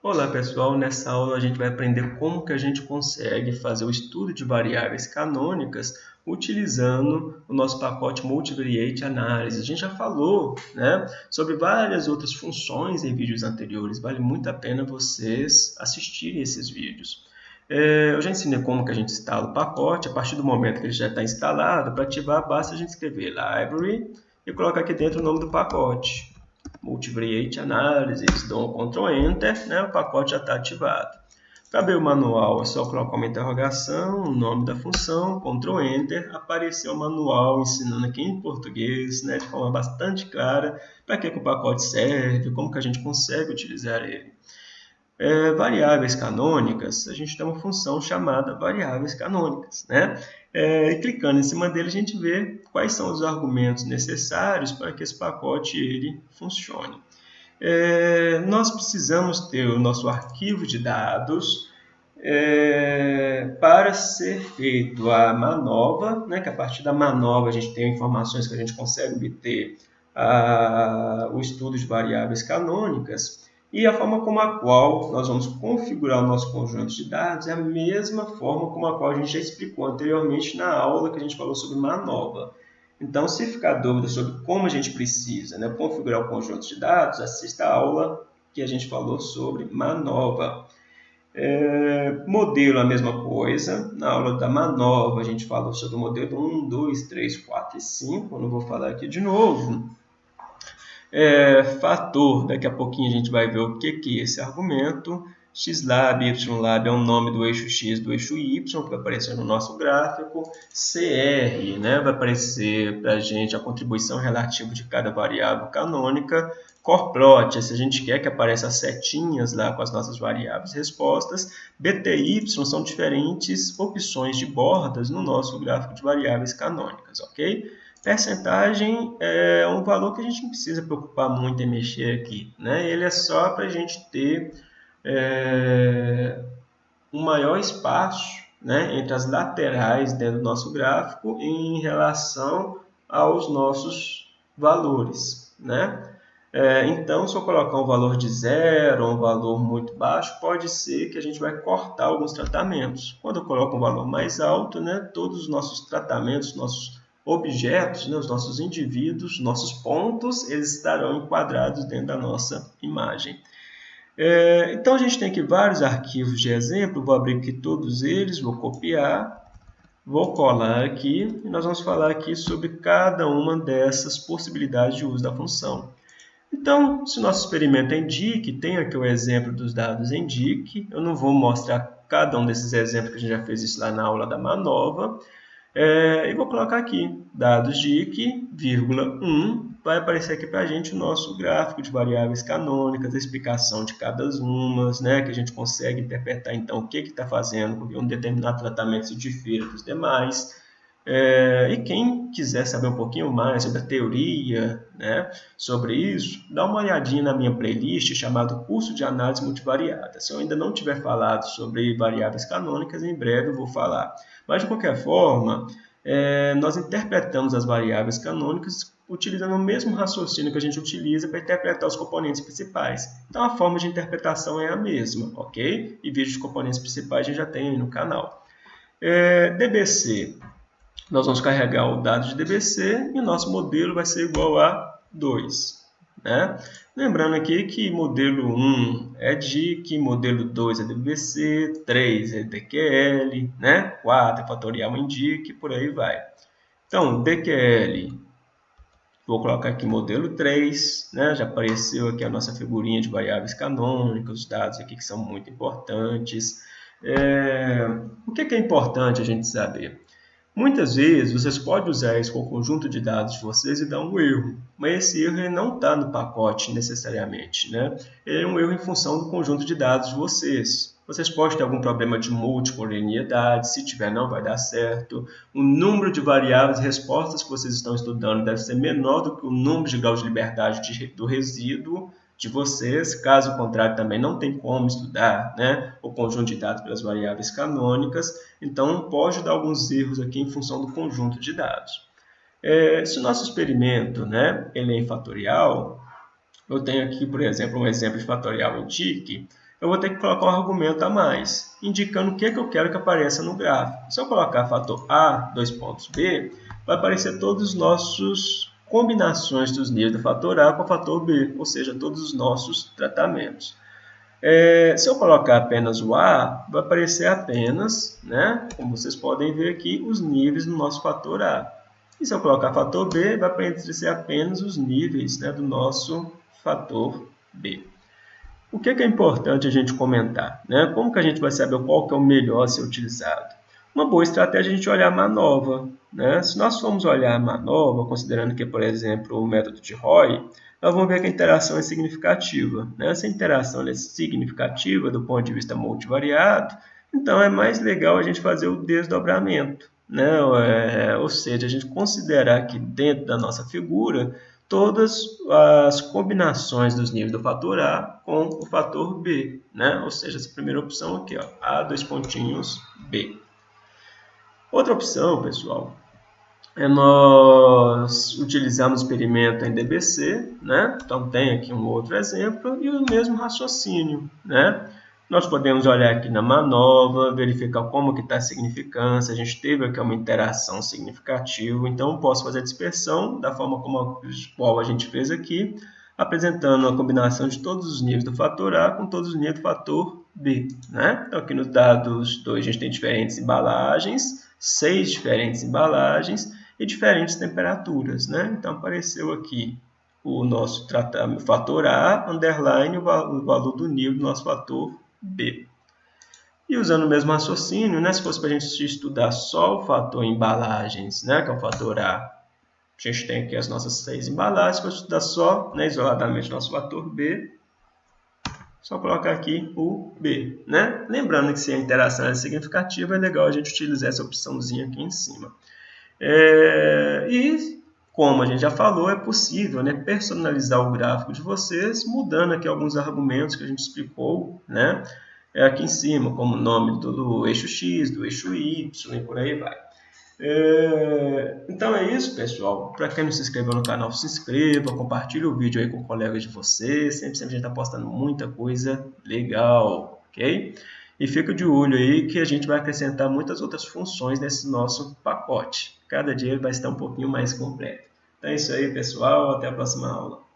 Olá pessoal, nessa aula a gente vai aprender como que a gente consegue fazer o estudo de variáveis canônicas utilizando o nosso pacote Multivariate Analysis. A gente já falou né, sobre várias outras funções em vídeos anteriores, vale muito a pena vocês assistirem esses vídeos. É, eu já ensinei como que a gente instala o pacote, a partir do momento que ele já está instalado, para ativar basta a gente escrever Library e colocar aqui dentro o nome do pacote multivariate analysis, dou um Ctrl Enter, né, o pacote já está ativado. Para abrir o manual é só colocar uma interrogação, o nome da função, Ctrl Enter, apareceu o manual ensinando aqui em português, né, de forma bastante clara, para que, que o pacote serve, como que a gente consegue utilizar ele. É, variáveis canônicas, a gente tem uma função chamada variáveis canônicas. Né? É, e clicando em cima dele, a gente vê quais são os argumentos necessários para que esse pacote ele funcione. É, nós precisamos ter o nosso arquivo de dados é, para ser feito a manova, né, que a partir da manova a gente tem informações que a gente consegue obter a, o estudo de variáveis canônicas. E a forma como a qual nós vamos configurar o nosso conjunto de dados é a mesma forma como a qual a gente já explicou anteriormente na aula que a gente falou sobre manova. Então, se ficar dúvida sobre como a gente precisa né, configurar o conjunto de dados, assista a aula que a gente falou sobre manova. É, modelo, a mesma coisa. Na aula da manova, a gente falou sobre o modelo 1, 2, 3, 4 e 5. não vou falar aqui de novo. É, fator, daqui a pouquinho a gente vai ver o que, que é esse argumento. xlab, ylab é o nome do eixo x do eixo y, que vai aparecer no nosso gráfico. cr, né, vai aparecer para a gente a contribuição relativa de cada variável canônica. Corplot, se a gente quer que apareça as setinhas lá com as nossas variáveis respostas. bty são diferentes opções de bordas no nosso gráfico de variáveis canônicas, ok? Percentagem é um valor que a gente não precisa preocupar muito em mexer aqui. Né? Ele é só para a gente ter é, um maior espaço né, entre as laterais dentro do nosso gráfico em relação aos nossos valores. Né? É, então, se eu colocar um valor de zero um valor muito baixo, pode ser que a gente vai cortar alguns tratamentos. Quando eu coloco um valor mais alto, né, todos os nossos tratamentos, nossos objetos, né, os nossos indivíduos, nossos pontos, eles estarão enquadrados dentro da nossa imagem. É, então, a gente tem aqui vários arquivos de exemplo, vou abrir aqui todos eles, vou copiar, vou colar aqui, e nós vamos falar aqui sobre cada uma dessas possibilidades de uso da função. Então, se o nosso experimento é indique, tem aqui o exemplo dos dados indique, eu não vou mostrar cada um desses exemplos que a gente já fez isso lá na aula da Manova, é, e vou colocar aqui, dados de IC, vírgula 1, vai aparecer aqui para a gente o nosso gráfico de variáveis canônicas, a explicação de cada uma, né, que a gente consegue interpretar então o que está fazendo, porque um determinado tratamento se difere dos demais. É, e quem quiser saber um pouquinho mais sobre a teoria, né, sobre isso, dá uma olhadinha na minha playlist chamada Curso de Análise Multivariada. Se eu ainda não tiver falado sobre variáveis canônicas, em breve eu vou falar. Mas, de qualquer forma, é, nós interpretamos as variáveis canônicas utilizando o mesmo raciocínio que a gente utiliza para interpretar os componentes principais. Então, a forma de interpretação é a mesma, ok? E vídeos de componentes principais a gente já tem aí no canal. É, DBC nós vamos carregar o dado de DBC e o nosso modelo vai ser igual a 2. Né? Lembrando aqui que modelo 1 é DIC, modelo 2 é DBC, 3 é DQL, né? 4 é fatorial em DIC, por aí vai. Então, DQL, vou colocar aqui modelo 3, né? já apareceu aqui a nossa figurinha de variáveis canônicas, os dados aqui que são muito importantes. É... O que é importante a gente saber? Muitas vezes vocês podem usar isso com o conjunto de dados de vocês e dar um erro, mas esse erro não está no pacote necessariamente. Né? Ele é um erro em função do conjunto de dados de vocês. Vocês podem ter algum problema de múltipla linearidade, se tiver não vai dar certo. O número de variáveis e respostas que vocês estão estudando deve ser menor do que o número de graus de liberdade de, do resíduo de vocês, caso contrário também não tem como estudar né, o conjunto de dados pelas variáveis canônicas, então pode dar alguns erros aqui em função do conjunto de dados. É, se o nosso experimento né, ele é em fatorial, eu tenho aqui, por exemplo, um exemplo de fatorial em TIC, eu vou ter que colocar um argumento a mais, indicando o que, é que eu quero que apareça no gráfico. Se eu colocar fator A, dois pontos B, vai aparecer todos os nossos combinações dos níveis do fator A com o fator B, ou seja, todos os nossos tratamentos. É, se eu colocar apenas o A, vai aparecer apenas, né, como vocês podem ver aqui, os níveis do nosso fator A. E se eu colocar fator B, vai aparecer apenas os níveis né, do nosso fator B. O que é, que é importante a gente comentar? Né? Como que a gente vai saber qual que é o melhor a ser utilizado? Uma boa estratégia é a gente olhar a manova. Né? Se nós formos olhar a manova, considerando que, por exemplo, o método de Roy, nós vamos ver que a interação é significativa. Né? Essa interação é significativa do ponto de vista multivariado, então é mais legal a gente fazer o desdobramento. Né? É, ou seja, a gente considerar que dentro da nossa figura todas as combinações dos níveis do fator A com o fator B, né? ou seja, essa primeira opção aqui, ó, A, dois pontinhos, B. Outra opção, pessoal, é nós utilizarmos o experimento em DBC, né? então tem aqui um outro exemplo, e o mesmo raciocínio. Né? Nós podemos olhar aqui na manova, verificar como que está a significância, a gente teve aqui uma interação significativa, então posso fazer a dispersão da forma como a, qual a gente fez aqui, apresentando a combinação de todos os níveis do fator A com todos os níveis do fator B. Né? Então aqui nos dados 2 a gente tem diferentes embalagens, seis diferentes embalagens e diferentes temperaturas. Né? Então apareceu aqui o nosso tratamento, fator A, underline, o valor do nível do nosso fator B. E usando o mesmo raciocínio, né, se fosse para a gente estudar só o fator embalagens, né, que é o fator A, a gente tem aqui as nossas seis embalagens, for estudar só, né, isoladamente, nosso fator B, só colocar aqui o B. Né? Lembrando que se a interação é significativa, é legal a gente utilizar essa opçãozinha aqui em cima. É, e, como a gente já falou, é possível né, personalizar o gráfico de vocês, mudando aqui alguns argumentos que a gente explicou, né? É aqui em cima, como o nome do, do eixo X, do eixo Y e por aí vai. É, então é isso, pessoal. Para quem não se inscreveu no canal, se inscreva, compartilhe o vídeo aí com colegas de vocês. Sempre, sempre a gente está postando muita coisa legal, ok? E fica de olho aí que a gente vai acrescentar muitas outras funções nesse nosso pacote. Cada dia vai estar um pouquinho mais completo. Então é isso aí, pessoal. Até a próxima aula.